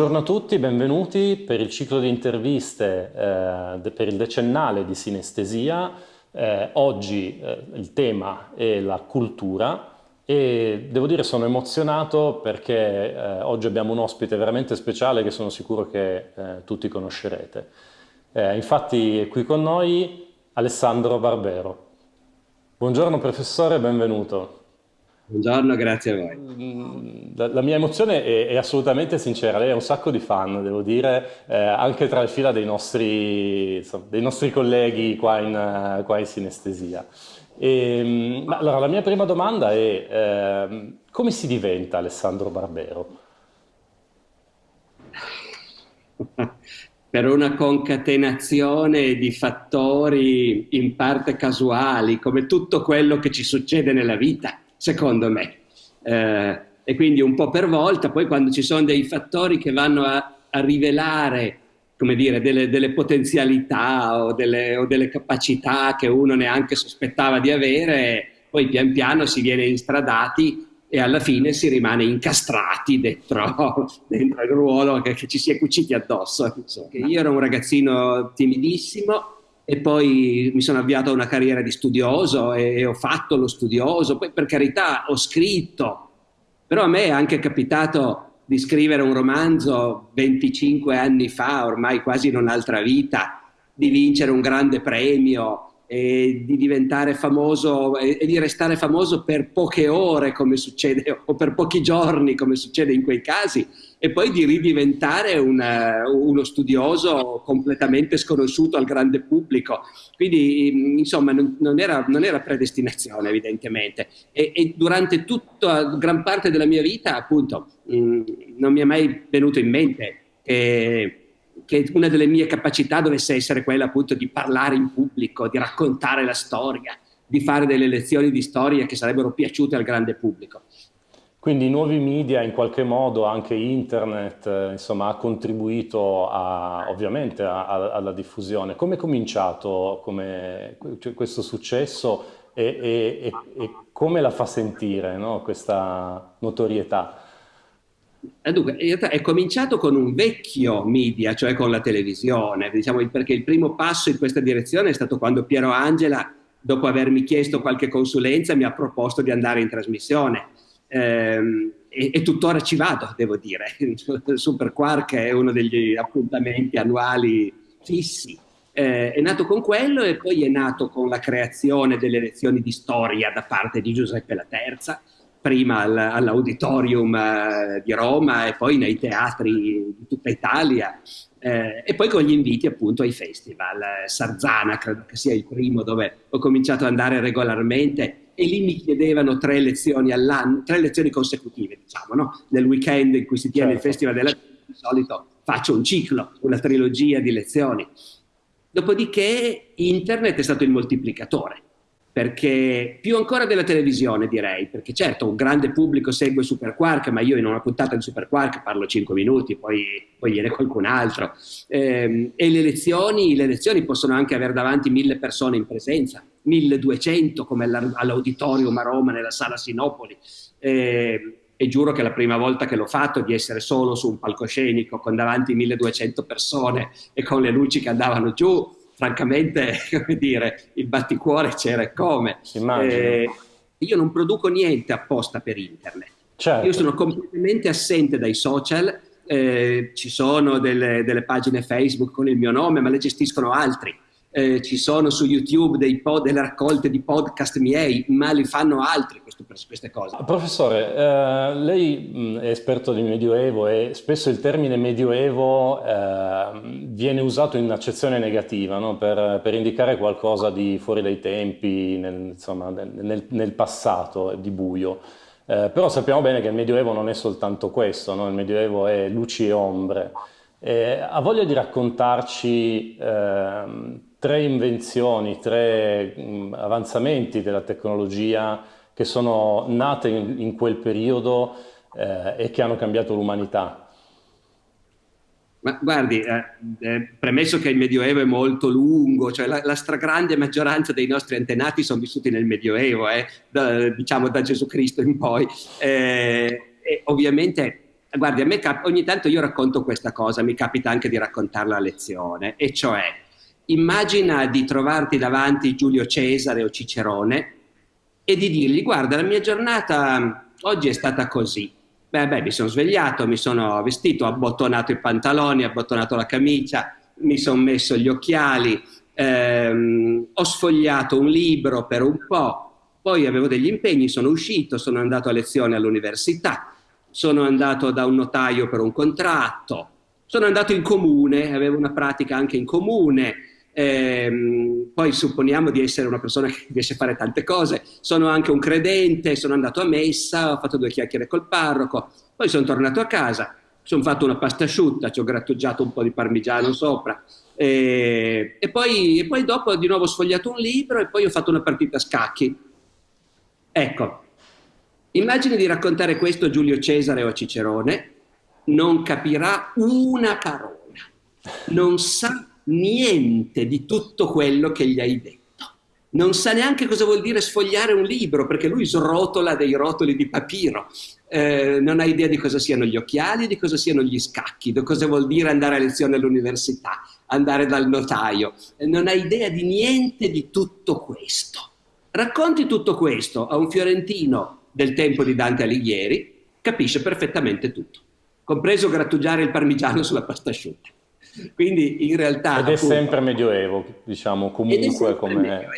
Buongiorno a tutti, benvenuti per il ciclo di interviste eh, per il decennale di sinestesia. Eh, oggi eh, il tema è la cultura e devo dire sono emozionato perché eh, oggi abbiamo un ospite veramente speciale che sono sicuro che eh, tutti conoscerete. Eh, infatti è qui con noi Alessandro Barbero. Buongiorno professore, benvenuto. Buongiorno, grazie a voi. Mm, la, la mia emozione è, è, assolutamente sincera, lei ha un sacco di fan, devo dire, eh, anche tra le fila dei nostri, insomma, dei nostri colleghi qua in, qua in sinestesia. E, ehm, ma allora, la mia prima domanda è eh, come si diventa Alessandro Barbero? per una concatenazione di fattori in parte casuali, come tutto quello che ci succede nella vita secondo me. Eh, e quindi un po' per volta, poi quando ci sono dei fattori che vanno a, a rivelare come dire, delle, delle potenzialità o delle, o delle, capacità che uno neanche sospettava di avere, poi pian piano si viene instradati e alla fine si rimane incastrati dentro, dentro il ruolo che, che, ci si è cuciti addosso. Io ero un ragazzino timidissimo, e poi mi sono avviato a una carriera di studioso e, ho fatto lo studioso, poi per carità ho scritto, però a me è anche capitato di scrivere un romanzo 25 anni fa, ormai quasi in un'altra vita, di vincere un grande premio, e di diventare famoso e, di restare famoso per poche ore come succede o per pochi giorni come succede in quei casi e poi di ridiventare una, uno studioso completamente sconosciuto al grande pubblico quindi insomma non, non, era, non era, predestinazione evidentemente e, e, durante tutta gran parte della mia vita appunto mh, non mi è mai venuto in mente che che una delle mie capacità dovesse essere quella appunto di parlare in pubblico, di raccontare la storia, di fare delle lezioni di storia che sarebbero piaciute al grande pubblico. Quindi i nuovi media, in qualche modo anche internet, eh, insomma, ha contribuito a, ovviamente a, a, alla diffusione. Come è cominciato come, cioè, questo successo e, e, e, e, come la fa sentire no, questa notorietà? Eh, dunque, in realtà è cominciato con un vecchio media, cioè con la televisione, diciamo, perché il primo passo in questa direzione è stato quando Piero Angela, dopo avermi chiesto qualche consulenza, mi ha proposto di andare in trasmissione. Ehm, e, e, tuttora ci vado, devo dire. Super Quark è uno degli appuntamenti annuali fissi. Eh, è nato con quello e poi è nato con la creazione delle lezioni di storia da parte di Giuseppe La Terza, prima all'auditorium eh, di Roma e poi nei teatri di tutta Italia eh, e poi con gli inviti appunto ai festival. Sarzana credo che sia il primo dove ho cominciato ad andare regolarmente e lì mi chiedevano tre lezioni all'anno, tre lezioni consecutive diciamo, no? nel weekend in cui si tiene certo. il festival della di solito faccio un ciclo, una trilogia di lezioni. Dopodiché internet è stato il moltiplicatore perché più ancora della televisione direi, perché certo un grande pubblico segue Super Quark, ma io in una puntata di Super Quark parlo 5 minuti, poi, poi viene qualcun altro. Eh, e le lezioni, le lezioni possono anche avere davanti mille persone in presenza, 1200 come all'auditorium a Roma nella sala Sinopoli. Eh, e giuro che la prima volta che l'ho fatto di essere solo su un palcoscenico con davanti 1200 persone e con le luci che andavano giù, francamente, come dire, il batticuore c'era e come. Eh, io non produco niente apposta per internet. Certo. Io sono completamente assente dai social, eh, ci sono delle, delle, pagine Facebook con il mio nome, ma le gestiscono altri eh, ci sono su YouTube delle raccolte di podcast miei, ma li fanno altri questo, queste cose. Professore, eh, lei è esperto di Medioevo e spesso il termine Medioevo eh, viene usato in accezione negativa no? per, per, indicare qualcosa di fuori dai tempi, nel, insomma, nel, nel passato, di buio. Eh, però sappiamo bene che il Medioevo non è soltanto questo, no? il Medioevo è luci e ombre. Eh, ha voglia di raccontarci ehm, tre invenzioni, tre mh, mm, avanzamenti della tecnologia che sono nate in, in quel periodo eh, e che hanno cambiato l'umanità. Ma guardi, eh, eh, premesso che il Medioevo è molto lungo, cioè la, la, stragrande maggioranza dei nostri antenati sono vissuti nel Medioevo, eh, da, diciamo da Gesù Cristo in poi, eh, e ovviamente guardi, a me ogni tanto io racconto questa cosa, mi capita anche di raccontarla a lezione, e cioè immagina di trovarti davanti Giulio Cesare o Cicerone e di dirgli guarda la mia giornata oggi è stata così. Beh, beh, mi sono svegliato, mi sono vestito, ho abbottonato i pantaloni, ho abbottonato la camicia, mi sono messo gli occhiali, ehm, ho sfogliato un libro per un po', poi avevo degli impegni, sono uscito, sono andato a lezione all'università, sono andato da un notaio per un contratto, sono andato in comune, avevo una pratica anche in comune, ehm, poi supponiamo di essere una persona che riesce a fare tante cose, sono anche un credente, sono andato a messa, ho fatto due chiacchiere col parroco, poi sono tornato a casa, sono fatto una pasta asciutta, ci ho grattugiato un po' di parmigiano sopra, e, e, poi, e poi dopo di nuovo ho sfogliato un libro e poi ho fatto una partita a scacchi. Ecco, immagini di raccontare questo a Giulio Cesare o a Cicerone, non capirà una parola, non sa niente di tutto quello che gli hai detto. Non sa neanche cosa vuol dire sfogliare un libro, perché lui srotola dei rotoli di papiro. Eh, non ha idea di cosa siano gli occhiali, di cosa siano gli scacchi, di cosa vuol dire andare a lezione all'università, andare dal notaio. Eh, non ha idea di niente di tutto questo. Racconti tutto questo a un fiorentino del tempo di Dante Alighieri, capisce perfettamente tutto, compreso grattugiare il parmigiano sulla pasta asciutta. Quindi in realtà... Ed è appunto, sempre medioevo, diciamo, comunque come...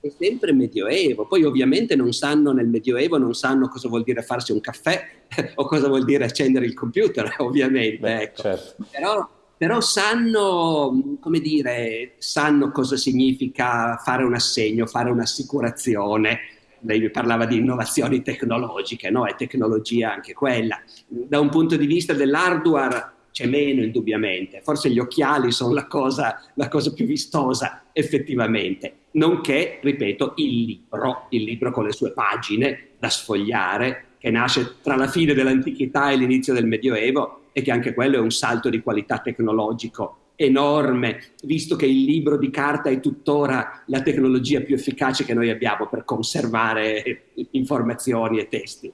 È sempre medioevo. Poi ovviamente non sanno nel medioevo, non sanno cosa vuol dire farsi un caffè o cosa vuol dire accendere il computer, ovviamente. Beh, ecco. certo. Però però sanno, come dire, sanno cosa significa fare un assegno, fare un'assicurazione. Lei parlava di innovazioni tecnologiche, no? È tecnologia anche quella. Da un punto di vista dell'hardware c'è meno indubbiamente, forse gli occhiali sono la cosa, la cosa più vistosa effettivamente, nonché, ripeto, il libro, il libro con le sue pagine da sfogliare, che nasce tra la fine dell'antichità e l'inizio del Medioevo e che anche quello è un salto di qualità tecnologico enorme, visto che il libro di carta è tuttora la tecnologia più efficace che noi abbiamo per conservare informazioni e testi.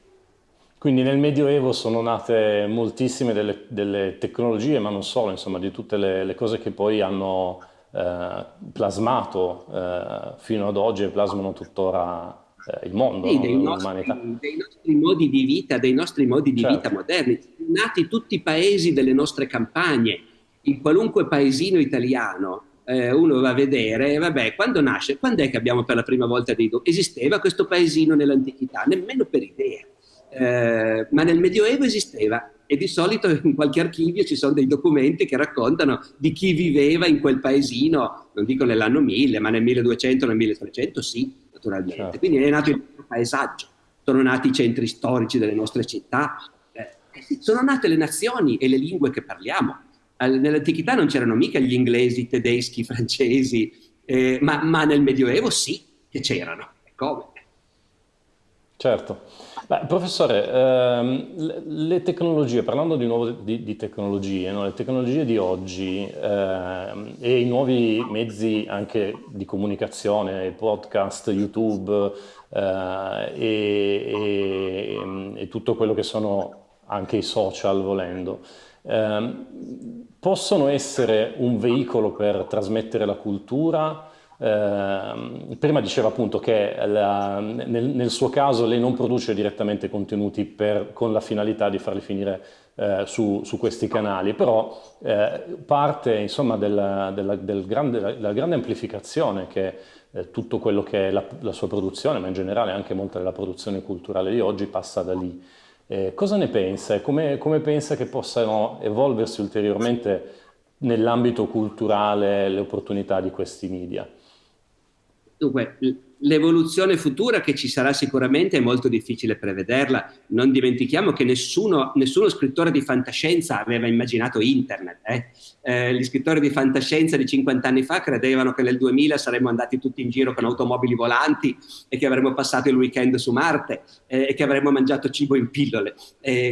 Quindi nel Medioevo sono nate moltissime delle, delle tecnologie, ma non solo, insomma, di tutte le, le cose che poi hanno eh, plasmato eh, fino ad oggi e plasmano tuttora eh, il mondo, sì, no? dei, nostri, dei, nostri, modi di vita, dei nostri modi di certo. vita moderni. Sono nati tutti i paesi delle nostre campagne, in qualunque paesino italiano eh, uno va a vedere, vabbè, quando nasce, quando è che abbiamo per la prima volta dei documenti? Esisteva questo paesino nell'antichità? Nemmeno per idea eh, ma nel Medioevo esisteva e di solito in qualche archivio ci sono dei documenti che raccontano di chi viveva in quel paesino, non dico nell'anno 1000, ma nel 1200, nel 1300, sì, naturalmente. Certo. Quindi è nato il paesaggio, sono nati i centri storici delle nostre città, eh, sono nate le nazioni e le lingue che parliamo. Nell'antichità non c'erano mica gli inglesi, i tedeschi, i francesi, eh, ma, ma, nel Medioevo sì che c'erano. Come? Certo. Beh, professore, ehm, le tecnologie, parlando di nuovo di, di tecnologie, no? le tecnologie di oggi ehm, e i nuovi mezzi anche di comunicazione, podcast, YouTube eh, e, e, e, tutto quello che sono anche i social volendo, ehm, possono essere un veicolo per trasmettere la cultura eh, prima diceva appunto che la, nel, nel, suo caso lei non produce direttamente contenuti per, con la finalità di farli finire eh, su, su, questi canali, però eh, parte insomma della, della, del grande, della grande amplificazione che eh, tutto quello che è la, la, sua produzione, ma in generale anche molta della produzione culturale di oggi passa da lì. Eh, cosa ne pensa e come, come pensa che possano evolversi ulteriormente nell'ambito culturale le opportunità di questi media? Dunque, l'evoluzione futura che ci sarà sicuramente è molto difficile prevederla. Non dimentichiamo che nessuno, nessuno scrittore di fantascienza aveva immaginato internet. Eh? Eh, gli scrittori di fantascienza di 50 anni fa credevano che nel 2000 saremmo andati tutti in giro con automobili volanti e che avremmo passato il weekend su Marte eh, e che avremmo mangiato cibo in pillole.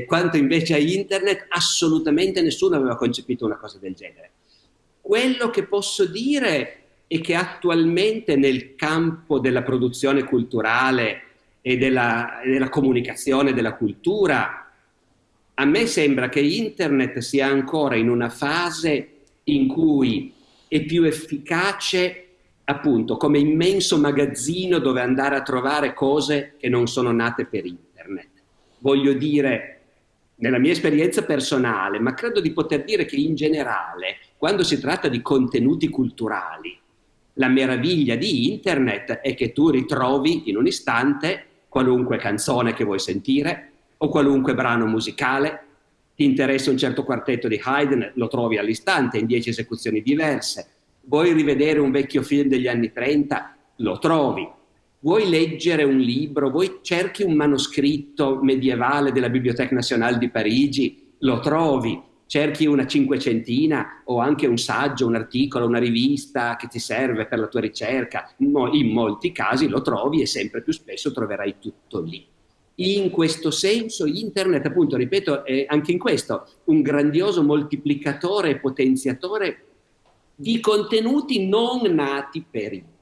quanto invece a internet, assolutamente nessuno aveva concepito una cosa del genere. Quello che posso dire e che attualmente nel campo della produzione culturale e della, della comunicazione della cultura a me sembra che internet sia ancora in una fase in cui è più efficace appunto come immenso magazzino dove andare a trovare cose che non sono nate per internet. Voglio dire, nella mia esperienza personale, ma credo di poter dire che in generale, quando si tratta di contenuti culturali, la meraviglia di internet è che tu ritrovi in un istante qualunque canzone che vuoi sentire o qualunque brano musicale, ti interessa un certo quartetto di Haydn, lo trovi all'istante in dieci esecuzioni diverse, vuoi rivedere un vecchio film degli anni 30, lo trovi, vuoi leggere un libro, vuoi cerchi un manoscritto medievale della Biblioteca Nazionale di Parigi, lo trovi, cerchi una cinquecentina o anche un saggio, un articolo, una rivista che ti serve per la tua ricerca, in molti casi lo trovi e sempre più spesso troverai tutto lì. In questo senso internet, appunto, ripeto, è anche in questo un grandioso moltiplicatore e potenziatore di contenuti non nati per internet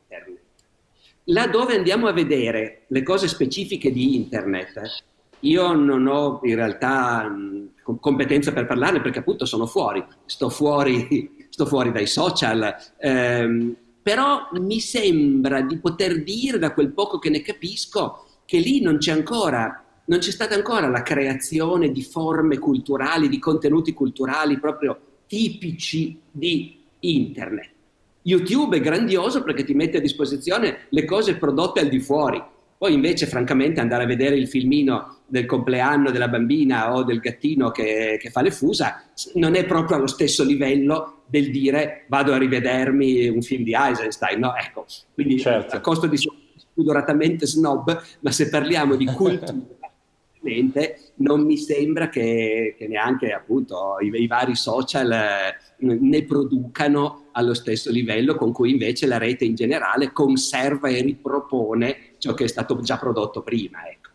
Laddove andiamo a vedere le cose specifiche di internet, io non ho in realtà competenza per parlarne perché appunto sono fuori, sto fuori, sto fuori dai social, ehm, però mi sembra di poter dire da quel poco che ne capisco che lì non c'è ancora, non c'è stata ancora la creazione di forme culturali, di contenuti culturali proprio tipici di internet. YouTube è grandioso perché ti mette a disposizione le cose prodotte al di fuori. Poi invece, francamente, andare a vedere il filmino del compleanno della bambina o del gattino che, che fa le fusa non è proprio allo stesso livello del dire vado a rivedermi un film di Eisenstein, no? Ecco, quindi certo. a costo di spudoratamente snob, ma se parliamo di cultura non mi sembra che, che neanche appunto i, i, vari social eh, ne producano allo stesso livello con cui invece la rete in generale conserva e ripropone ciò che è stato già prodotto prima. Ecco.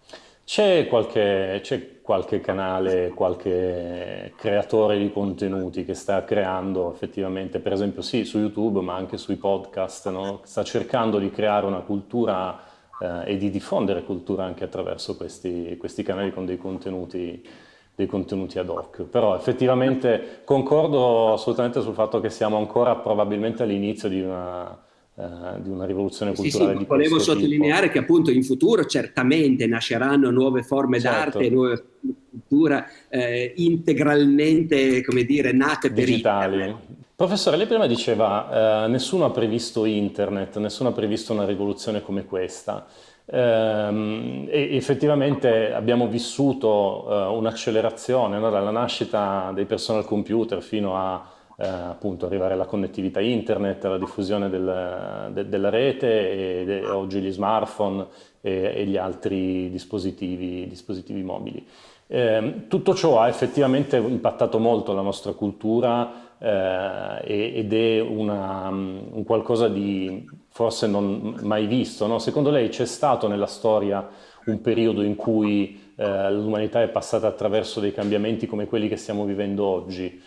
C'è qualche, qualche, canale, qualche creatore di contenuti che sta creando effettivamente, per esempio sì, su YouTube, ma anche sui podcast, no? sta cercando di creare una cultura eh, e di diffondere cultura anche attraverso questi, questi canali con dei contenuti, dei contenuti ad hoc. Però effettivamente concordo assolutamente sul fatto che siamo ancora probabilmente all'inizio di una, di una rivoluzione culturale sì, sì, volevo sottolineare tipo. che appunto in futuro certamente nasceranno nuove forme certo. d'arte, nuove cultura eh, integralmente, come dire, nate per Digitali. Internet. Professore, lei prima diceva eh, nessuno ha previsto internet, nessuno ha previsto una rivoluzione come questa. Eh, e effettivamente abbiamo vissuto eh, un'accelerazione no? dalla nascita dei personal computer fino a eh, appunto arrivare alla connettività internet, alla diffusione del, de, della rete e de, oggi gli smartphone e, e gli altri dispositivi, dispositivi mobili. Eh, tutto ciò ha effettivamente impattato molto la nostra cultura eh, ed è una, un qualcosa di forse non mai visto. No? Secondo lei c'è stato nella storia un periodo in cui eh, l'umanità è passata attraverso dei cambiamenti come quelli che stiamo vivendo oggi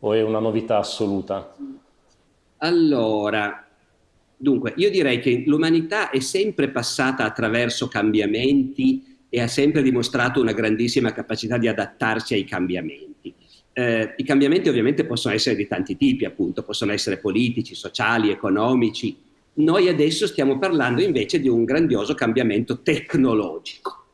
o è una novità assoluta? Allora, dunque, io direi che l'umanità è sempre passata attraverso cambiamenti e ha sempre dimostrato una grandissima capacità di adattarsi ai cambiamenti. Eh, I cambiamenti ovviamente possono essere di tanti tipi, appunto, possono essere politici, sociali, economici. Noi adesso stiamo parlando invece di un grandioso cambiamento tecnologico.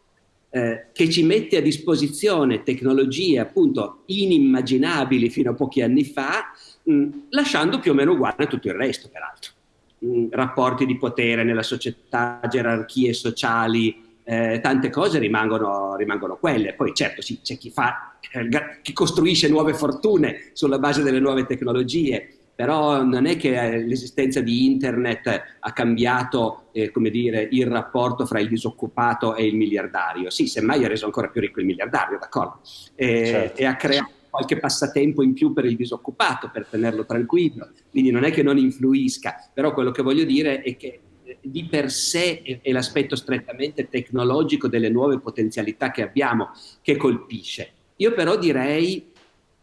Eh, che ci mette a disposizione tecnologie appunto inimmaginabili fino a pochi anni fa, mh, lasciando più o meno uguale tutto il resto, peraltro. Mh, rapporti di potere nella società, gerarchie sociali, eh, tante cose rimangono, rimangono, quelle. Poi certo sì, c'è chi, fa, eh, chi costruisce nuove fortune sulla base delle nuove tecnologie, però non è che eh, l'esistenza di internet ha cambiato eh, come dire, il rapporto fra il disoccupato e il miliardario. Sì, semmai ha reso ancora più ricco il miliardario, d'accordo? E, certo. e ha creato qualche passatempo in più per il disoccupato, per tenerlo tranquillo. Quindi non è che non influisca, però quello che voglio dire è che di per sé è l'aspetto strettamente tecnologico delle nuove potenzialità che abbiamo che colpisce. Io però direi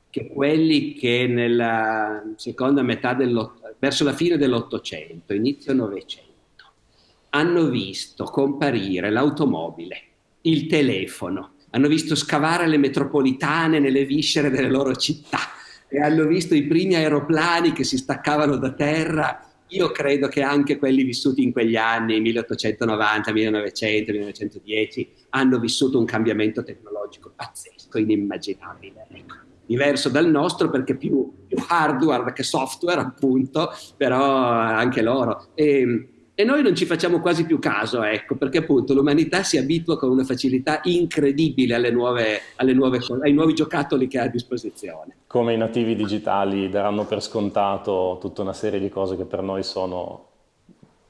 che quelli che nella seconda metà dell'Ottocento, verso la fine dell'Ottocento, inizio Novecento, hanno visto comparire l'automobile, il telefono, hanno visto scavare le metropolitane nelle viscere delle loro città e hanno visto i primi aeroplani che si staccavano da terra. Io credo che anche quelli vissuti in quegli anni, 1890, 1900, 1910, hanno vissuto un cambiamento tecnologico pazzesco, inimmaginabile. Ecco. Diverso dal nostro perché più, più hardware che software, appunto, però anche loro. E, e noi non ci facciamo quasi più caso, ecco, perché appunto l'umanità si abitua con una facilità incredibile alle nuove, alle nuove, ai nuovi giocattoli che ha a disposizione. Come i nativi digitali daranno per scontato tutta una serie di cose che per noi sono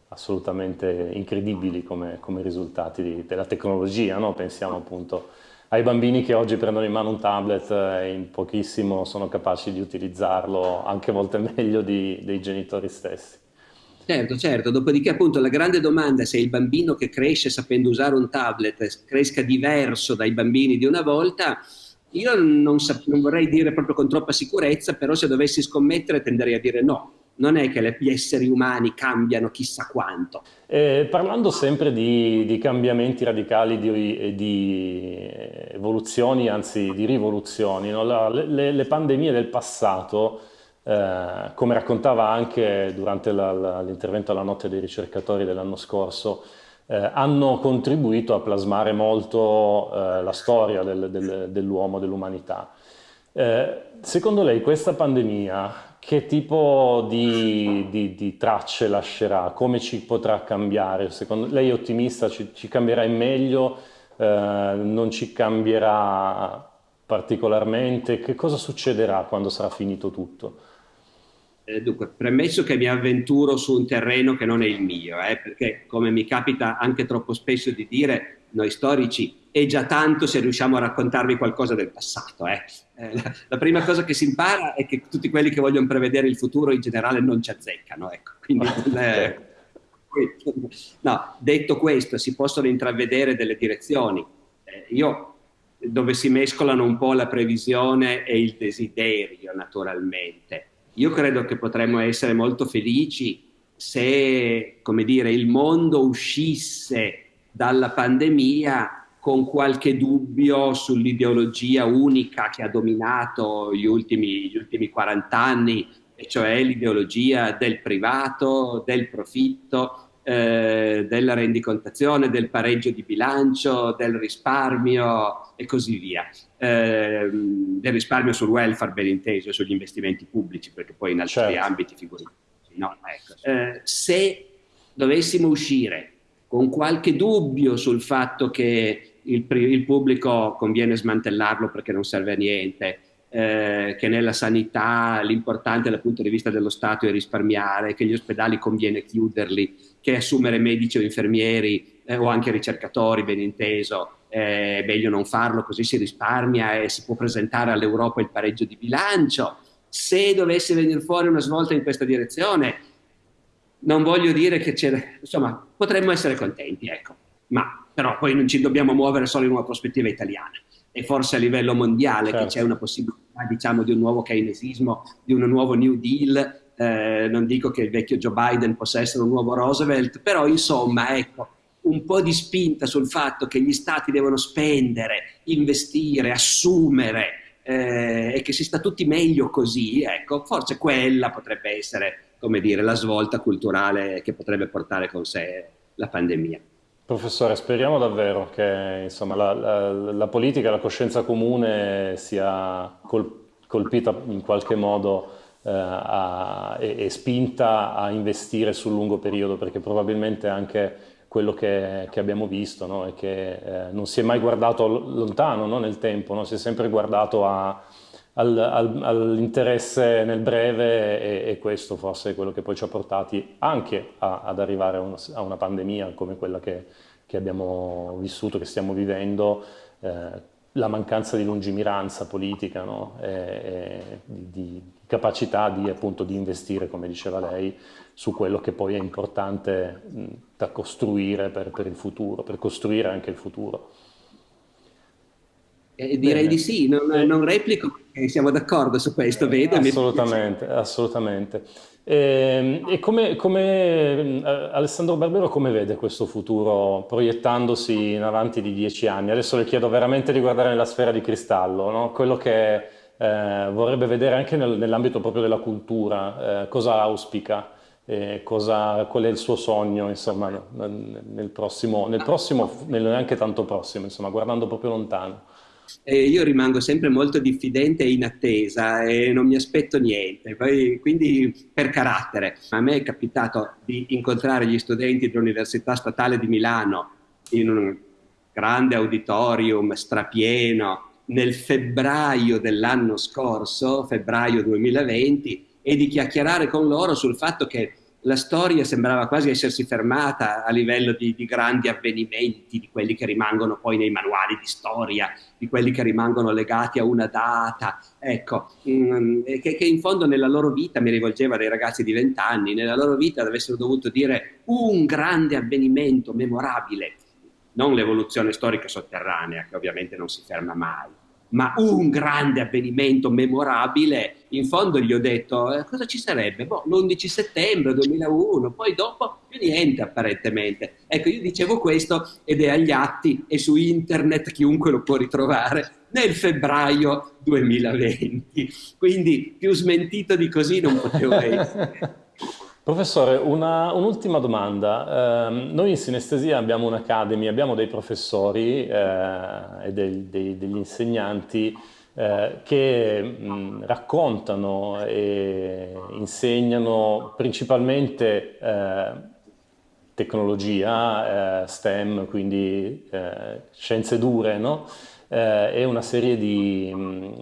assolutamente incredibili come, come risultati di, della tecnologia, no? pensiamo appunto ai bambini che oggi prendono in mano un tablet e in pochissimo sono capaci di utilizzarlo, anche a volte meglio di, dei genitori stessi. Certo, certo, dopodiché appunto la grande domanda è se il bambino che cresce sapendo usare un tablet cresca diverso dai bambini di una volta, io non, non, vorrei dire proprio con troppa sicurezza, però se dovessi scommettere tenderei a dire no. Non è che gli esseri umani cambiano chissà quanto. Eh, parlando sempre di, di cambiamenti radicali, di, di, evoluzioni, anzi di rivoluzioni, no? La, le, le pandemie del passato eh, come raccontava anche durante l'intervento alla notte dei ricercatori dell'anno scorso, eh, hanno contribuito a plasmare molto eh, la storia del, del, dell'uomo, dell'umanità. Eh, secondo lei questa pandemia che tipo di, di, di, tracce lascerà? Come ci potrà cambiare? Secondo lei è ottimista? Ci, ci cambierà in meglio? Eh, non ci cambierà particolarmente? Che cosa succederà quando sarà finito tutto? Eh, dunque, premesso che mi avventuro su un terreno che non è il mio, eh, perché come mi capita anche troppo spesso di dire, noi storici è già tanto se riusciamo a raccontarvi qualcosa del passato. Eh. eh la, la, prima cosa che si impara è che tutti quelli che vogliono prevedere il futuro in generale non ci azzeccano. Ecco. Quindi, eh, no, detto questo, si possono intravedere delle direzioni. Eh, io dove si mescolano un po' la previsione e il desiderio, naturalmente. Io credo che potremmo essere molto felici se, come dire, il mondo uscisse dalla pandemia con qualche dubbio sull'ideologia unica che ha dominato gli ultimi, gli ultimi 40 anni, e cioè l'ideologia del privato, del profitto, eh, della rendicontazione, del pareggio di bilancio, del risparmio e così via. Eh, del risparmio sul welfare ben inteso, sugli investimenti pubblici, perché poi in altri certo. ambiti figuriamoci. No, ecco. eh, se dovessimo uscire con qualche dubbio sul fatto che il, il pubblico conviene smantellarlo perché non serve a niente, eh, che nella sanità l'importante dal punto di vista dello Stato è risparmiare, che gli ospedali conviene chiuderli, che assumere medici o infermieri eh, o anche ricercatori, ben inteso, è meglio non farlo così si risparmia e si può presentare all'Europa il pareggio di bilancio. Se dovesse venire fuori una svolta in questa direzione, non voglio dire che c'è, insomma, potremmo essere contenti, ecco, ma però poi non ci dobbiamo muovere solo in una prospettiva italiana e forse a livello mondiale certo. che c'è una possibilità diciamo di un nuovo keynesismo, di un nuovo New Deal, eh, non dico che il vecchio Joe Biden possa essere un nuovo Roosevelt, però insomma ecco un po' di spinta sul fatto che gli stati devono spendere, investire, assumere eh, e che si sta tutti meglio così, ecco, forse quella potrebbe essere, come dire, la svolta culturale che potrebbe portare con sé la pandemia. Professore, speriamo davvero che insomma, la, la, la, politica, la coscienza comune sia col, colpita in qualche modo eh, a, e, e, spinta a investire sul lungo periodo, perché probabilmente anche quello che, che abbiamo visto no, è che eh, non si è mai guardato lontano no, nel tempo, no? si è sempre guardato a, al, al, all'interesse nel breve e, e, questo forse è quello che poi ci ha portati anche a, ad arrivare a una, a una, pandemia come quella che, che, abbiamo vissuto, che stiamo vivendo, eh, la mancanza di lungimiranza politica, no? e, e di, di, capacità di, appunto, di investire, come diceva lei, su quello che poi è importante mh, da costruire per, per il futuro, per costruire anche il futuro. Eh, direi Bene. di sì, non, non, replico E siamo d'accordo su questo, vedo. Assolutamente, assolutamente. E, e come, come, Alessandro Barbero come vede questo futuro proiettandosi in avanti di dieci anni? Adesso le chiedo veramente di guardare nella sfera di cristallo, no? quello che eh, vorrebbe vedere anche nel, nell'ambito proprio della cultura, eh, cosa auspica, eh, cosa, qual è il suo sogno, insomma, nel prossimo, nel prossimo, nel neanche tanto prossimo, insomma, guardando proprio lontano. Eh, io rimango sempre molto diffidente e in attesa e non mi aspetto niente, Poi, quindi per carattere. A me è capitato di incontrare gli studenti dell'Università Statale di Milano in un grande auditorium strapieno nel febbraio dell'anno scorso, febbraio 2020, e di chiacchierare con loro sul fatto che la storia sembrava quasi essersi fermata a livello di, di, grandi avvenimenti, di quelli che rimangono poi nei manuali di storia, di quelli che rimangono legati a una data, ecco, mm, che, che, in fondo nella loro vita, mi rivolgeva dei ragazzi di vent'anni, nella loro vita avessero dovuto dire un grande avvenimento memorabile, non l'evoluzione storica sotterranea, che ovviamente non si ferma mai, ma un grande avvenimento memorabile, in fondo gli ho detto eh, cosa ci sarebbe? Boh, l'11 settembre 2001, poi dopo più niente apparentemente. Ecco, io dicevo questo ed è agli atti e su internet chiunque lo può ritrovare nel febbraio 2020. Quindi più smentito di così non potevo essere. Professore, un'ultima domanda. Eh, noi in sinestesia abbiamo un'academy, abbiamo dei professori eh, e dei, dei, degli insegnanti eh, che mh, raccontano e insegnano principalmente eh, tecnologia, eh, STEM, quindi eh, scienze dure, no? e una serie di,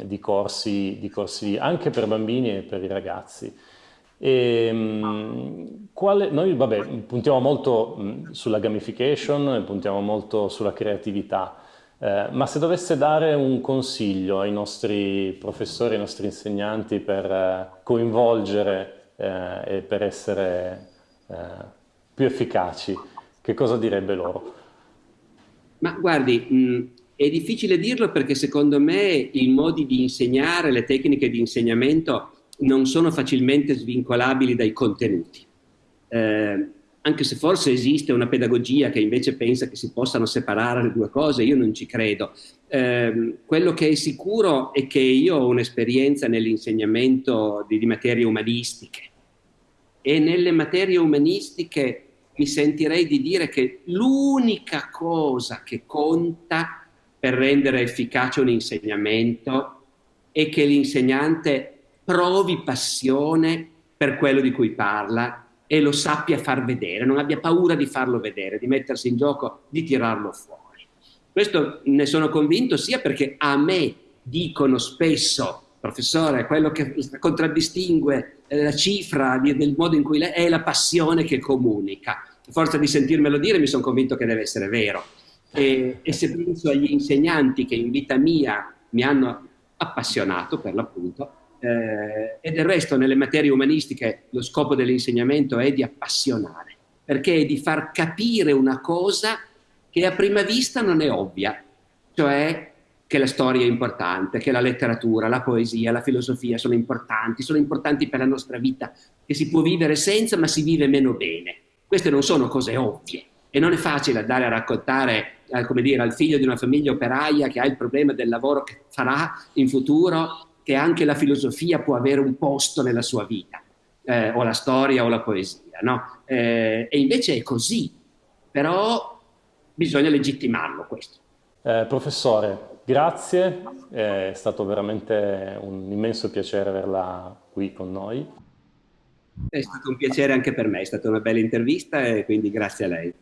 di, corsi, di corsi anche per bambini e per i ragazzi. E, ehm, quale, noi vabbè, puntiamo molto sulla gamification, puntiamo molto sulla creatività, eh, ma se dovesse dare un consiglio ai nostri professori, ai nostri insegnanti per eh, coinvolgere eh, e per essere eh, più efficaci, che cosa direbbe loro? Ma guardi, mh, è difficile dirlo perché secondo me i modi di insegnare, le tecniche di insegnamento non sono facilmente svincolabili dai contenuti. Eh, anche se forse esiste una pedagogia che invece pensa che si possano separare le due cose, io non ci credo. Eh, quello che è sicuro è che io ho un'esperienza nell'insegnamento di, di materie umanistiche e nelle materie umanistiche mi sentirei di dire che l'unica cosa che conta per rendere efficace un insegnamento è che l'insegnante provi passione per quello di cui parla e lo sappia far vedere, non abbia paura di farlo vedere, di mettersi in gioco, di tirarlo fuori. Questo ne sono convinto sia perché a me dicono spesso, professore, quello che contraddistingue eh, la cifra del modo in cui lei è la passione che comunica. A forza di sentirmelo dire mi sono convinto che deve essere vero. E, e se penso agli insegnanti che in vita mia mi hanno appassionato per l'appunto, eh, e del resto nelle materie umanistiche lo scopo dell'insegnamento è di appassionare, perché è di far capire una cosa che a prima vista non è ovvia, cioè che la storia è importante, che la letteratura, la poesia, la filosofia sono importanti, sono importanti per la nostra vita, che si può vivere senza ma si vive meno bene. Queste non sono cose ovvie e non è facile andare a raccontare eh, come dire, al figlio di una famiglia operaia che ha il problema del lavoro che farà in futuro che anche la filosofia può avere un posto nella sua vita, eh, o la storia o la poesia, no? Eh, e invece è così, però bisogna legittimarlo questo. Eh, professore, grazie, è stato veramente un immenso piacere averla qui con noi. È stato un piacere anche per me, è stata una bella intervista e quindi grazie a lei.